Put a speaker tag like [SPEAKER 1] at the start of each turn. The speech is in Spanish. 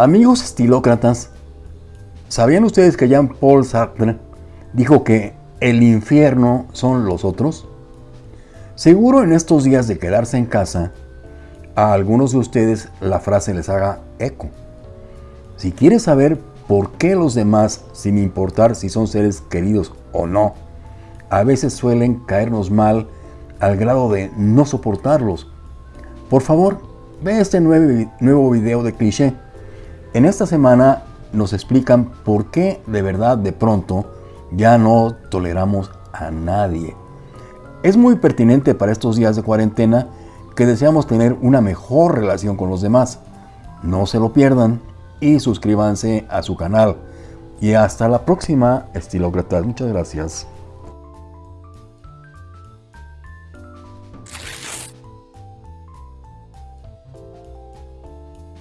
[SPEAKER 1] Amigos estilócratas, ¿sabían ustedes que Jean-Paul Sartre dijo que el infierno son los otros? Seguro en estos días de quedarse en casa, a algunos de ustedes la frase les haga eco. Si quieres saber por qué los demás, sin importar si son seres queridos o no, a veces suelen caernos mal al grado de no soportarlos, por favor, ve este nuevo video de cliché en esta semana nos explican por qué de verdad de pronto ya no toleramos a nadie. Es muy pertinente para estos días de cuarentena que deseamos tener una mejor relación con los demás. No se lo pierdan y suscríbanse a su canal. Y hasta la próxima, estilócratas. Muchas gracias.